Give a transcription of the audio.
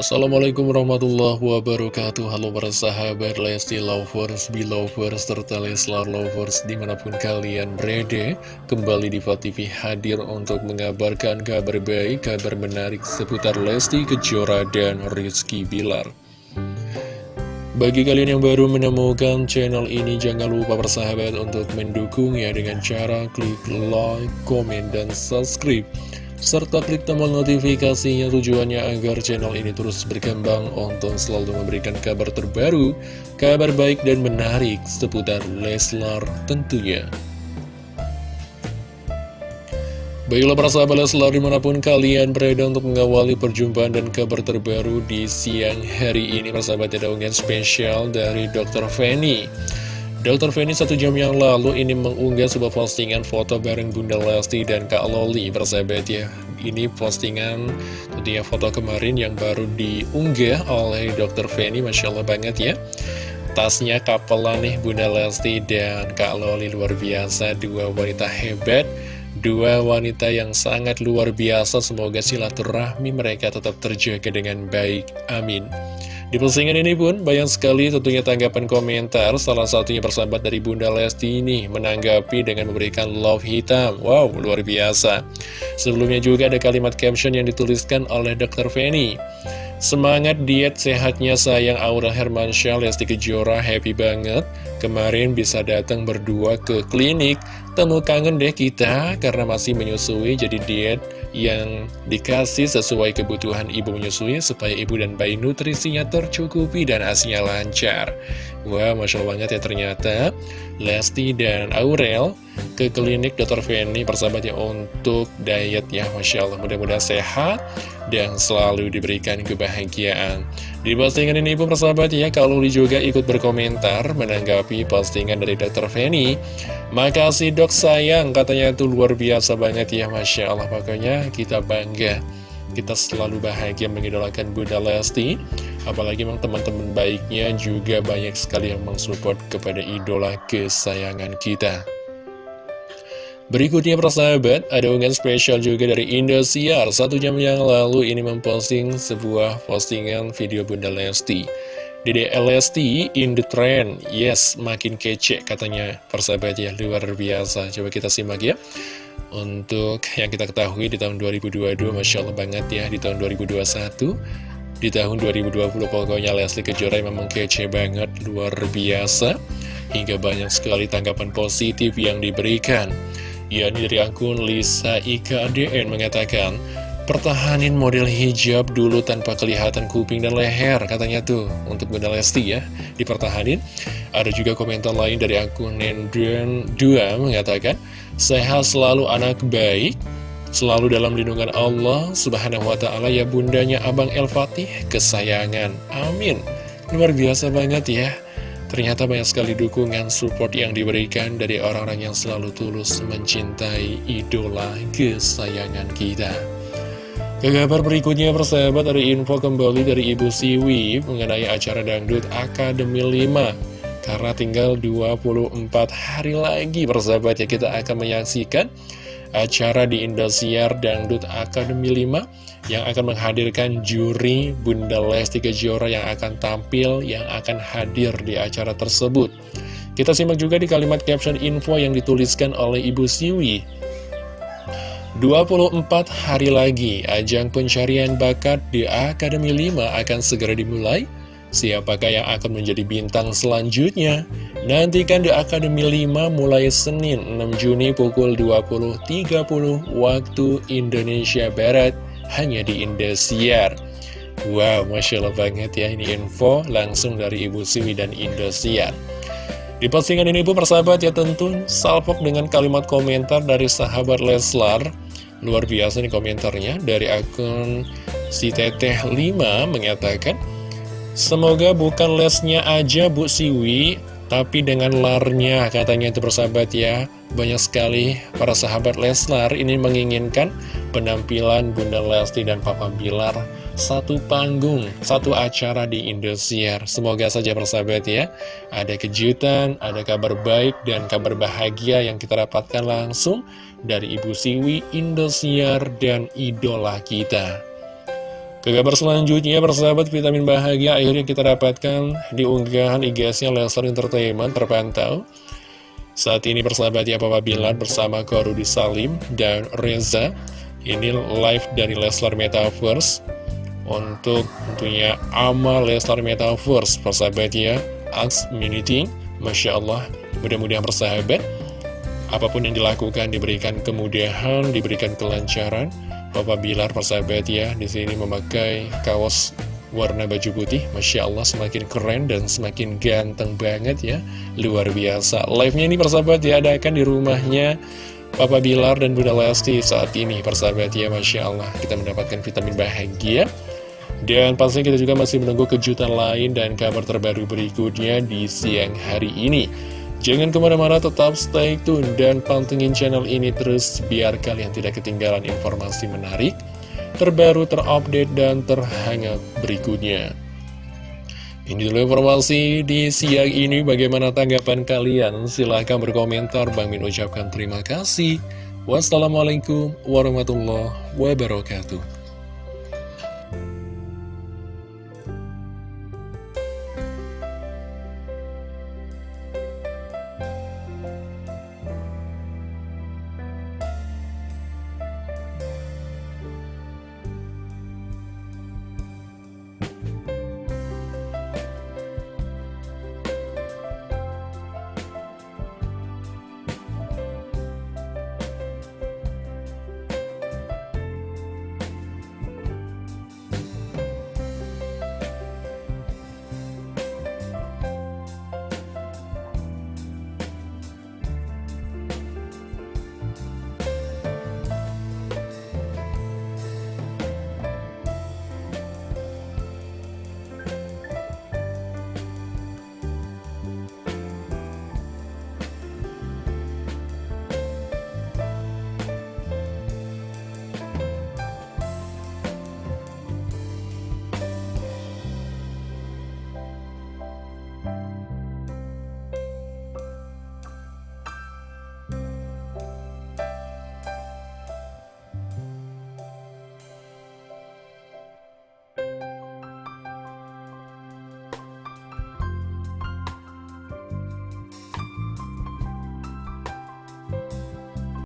Assalamualaikum warahmatullahi wabarakatuh. Halo para sahabat Lesti Lovers, Belovers, serta Leslar Lovers di mana pun kalian berada. Kembali di TV hadir untuk mengabarkan kabar baik, kabar menarik seputar Lesti Kejora dan Rizky Bilar. Bagi kalian yang baru menemukan channel ini, jangan lupa bersahabat untuk mendukungnya dengan cara klik like, komen, dan subscribe serta klik tombol notifikasinya tujuannya agar channel ini terus berkembang untuk selalu memberikan kabar terbaru, kabar baik dan menarik seputar Leslar tentunya. Baiklah para sahabat Leslar di mana pun kalian berada untuk mengawali perjumpaan dan kabar terbaru di siang hari ini Persahabat ada unggahan spesial dari Dr. Feni Dr. Feni satu jam yang lalu ini mengunggah sebuah postingan foto bareng Bunda Lesti dan Kak Loli bersahabat ya Ini postingan tentunya foto kemarin yang baru diunggah oleh Dr. Feni Masya Allah banget ya Tasnya kapelan nih Bunda Lesti dan Kak Loli luar biasa Dua wanita hebat Dua wanita yang sangat luar biasa Semoga silaturahmi mereka tetap terjaga dengan baik Amin di postingan ini pun banyak sekali tentunya tanggapan komentar Salah satunya persahabat dari Bunda Lesti ini Menanggapi dengan memberikan love hitam Wow, luar biasa Sebelumnya juga ada kalimat caption yang dituliskan oleh Dr. Feni Semangat diet sehatnya sayang. Aura Hermansyah Lesti Kejora happy banget. Kemarin bisa datang berdua ke klinik. Temu kangen deh kita karena masih menyusui jadi diet yang dikasih sesuai kebutuhan ibu menyusui supaya ibu dan bayi nutrisinya tercukupi dan asinya lancar. Wah, Masya Allah banget ya ternyata. Lesti dan Aurel ke klinik Dr. Feni persahabatnya untuk diet ya Masya Allah. Mudah-mudahan sehat dan selalu diberikan kebahagiaan. Di postingan ini pun persahabat ya kalau juga ikut berkomentar menanggapi postingan dari Dr. Feni makasih dok sayang. Katanya itu luar biasa banget ya Masya Allah. Pokoknya kita bangga. Kita selalu bahagia mengidolakan Bunda Lesti. Apalagi memang teman-teman baiknya juga banyak sekali yang mensupport kepada idola kesayangan kita Berikutnya persahabat, ada unggahan spesial juga dari Indosiar. Satu jam yang lalu ini memposting sebuah postingan video Bunda Lesti. Dede Lesti in the trend, yes makin kece katanya. Persahabat ya luar biasa. Coba kita simak ya. Untuk yang kita ketahui di tahun 2022 Masya Allah banget ya di tahun 2021 Di tahun 2020 pokoknya Leslie Kejora memang kece banget luar biasa. Hingga banyak sekali tanggapan positif yang diberikan yakni dari akun Lisa Ika ADN mengatakan, Pertahanin model hijab dulu tanpa kelihatan kuping dan leher Katanya tuh. Untuk Bunda Lesti ya Dipertahanin. Ada juga komentar lain dari akun Nendren 2 mengatakan Sehat selalu anak baik Selalu dalam lindungan Allah Subhanahu wa ta'ala ya bundanya Abang El Fatih Kesayangan. Amin. Luar biasa banget ya Ternyata banyak sekali dukungan support yang diberikan dari orang-orang yang selalu tulus mencintai idola kesayangan kita. Ke kabar berikutnya persahabat ada info kembali dari Ibu Siwi mengenai acara Dangdut Akademi 5. Karena tinggal 24 hari lagi persahabat ya kita akan menyaksikan acara di Indosiar Dangdut Akademi 5 yang akan menghadirkan juri Bunda Lesti Kejora yang akan tampil, yang akan hadir di acara tersebut. Kita simak juga di kalimat caption info yang dituliskan oleh Ibu Siwi. 24 hari lagi, ajang pencarian bakat di Akademi 5 akan segera dimulai. Siapakah yang akan menjadi bintang selanjutnya? Nantikan di Akademi 5 mulai Senin 6 Juni pukul 20.30 waktu Indonesia Barat hanya di Indosiar. Wow, Masya Allah banget ya ini info langsung dari Ibu Siwi dan Indosiar. Di postingan ini pun persahabat ya tentu salpok dengan kalimat komentar dari sahabat Leslar. Luar biasa nih komentarnya dari akun si teteh 5 mengatakan Semoga bukan lesnya aja Bu Siwi, tapi dengan larnya katanya itu persahabat ya. Banyak sekali para sahabat Leslar ini menginginkan penampilan Bunda Lesti dan Papa Bilar satu panggung, satu acara di Indosiar. Semoga saja persahabat ya, ada kejutan, ada kabar baik dan kabar bahagia yang kita dapatkan langsung dari Ibu Siwi, Indosiar, dan idola kita. Ke kabar selanjutnya, persahabat vitamin bahagia akhirnya kita dapatkan di unggahan IG-nya Leslar Entertainment terpantau. Saat ini persahabat ya Papa Bilar bersama Korudi Salim dan Reza. Ini live dari Leslar Metaverse untuk tentunya amal Leslar Metaverse persahabat ya. Ask Meeting, Masya Allah, mudah-mudahan persahabat. Apa pun yang dilakukan diberikan kemudahan, diberikan kelancaran Papa Bilar persahabat ya di sini memakai kaos warna baju putih. Masya Allah semakin keren dan semakin ganteng banget ya. Luar biasa. Live-nya ini persahabat diadakan di rumahnya Papa Bilar dan Bunda Lesti saat ini persahabat ya Masya Allah. Kita mendapatkan vitamin bahagia. Dan pastinya kita juga masih menunggu kejutan lain dan kabar terbaru berikutnya di siang hari ini Jangan ke mana-mana tetap stay tune dan pantengin channel ini terus biar kalian tidak ketinggalan informasi menarik, terbaru, terupdate, dan terhangat berikutnya. Ini dulu informasi di siang ini bagaimana tanggapan kalian? Silahkan berkomentar, Bang Min ucapkan terima kasih. Wassalamualaikum warahmatullahi wabarakatuh.